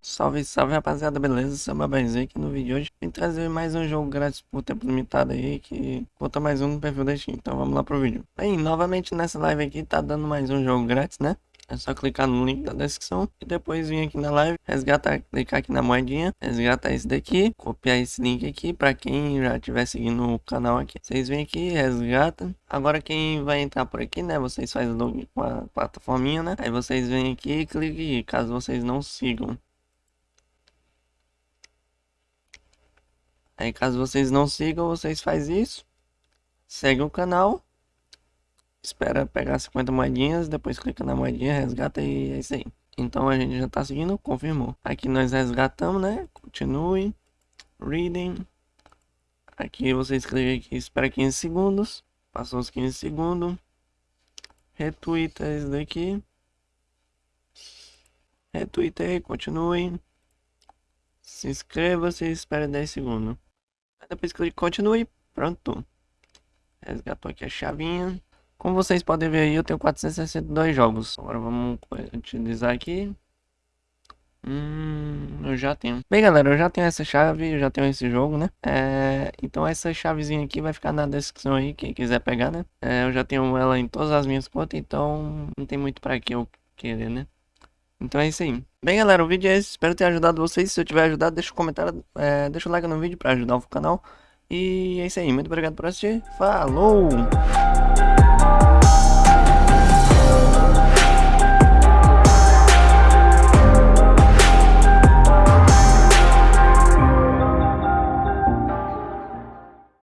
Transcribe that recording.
Salve, salve rapaziada, beleza? Seu Babazinho aqui no vídeo de hoje Vim trazer mais um jogo grátis por tempo limitado aí Que conta mais um no perfil da Steam Então vamos lá pro vídeo Bem, novamente nessa live aqui tá dando mais um jogo grátis, né? É só clicar no link da descrição e depois vir aqui na live, resgatar, clicar aqui na moedinha, resgatar esse daqui, copiar esse link aqui para quem já estiver seguindo o canal aqui. Vocês vêm aqui, resgata. Agora quem vai entrar por aqui, né, vocês fazem login com a plataforminha, né? Aí vocês vêm aqui e cliquem caso vocês não sigam. Aí caso vocês não sigam, vocês fazem isso. Segue o canal espera pegar 50 moedinhas, depois clica na moedinha, resgata e é isso aí. Então a gente já tá seguindo, confirmou. Aqui nós resgatamos, né? Continue. Reading. Aqui vocês clicam aqui, espera 15 segundos. Passou os 15 segundos. Retweeta esse daqui. Retweetei, continue. Se inscreva, se espera 10 segundos. Depois clica continue, pronto. Resgatou aqui a chavinha. Como vocês podem ver aí, eu tenho 462 jogos. Agora vamos utilizar aqui. Hum, eu já tenho. Bem, galera, eu já tenho essa chave, eu já tenho esse jogo, né? É, então essa chavezinha aqui vai ficar na descrição aí, quem quiser pegar, né? É, eu já tenho ela em todas as minhas contas, então não tem muito pra que eu querer, né? Então é isso aí. Bem galera, o vídeo é esse, espero ter ajudado vocês, se eu tiver ajudado deixa o um comentário, é, deixa o um like no vídeo para ajudar o canal. E é isso aí, muito obrigado por assistir, falou!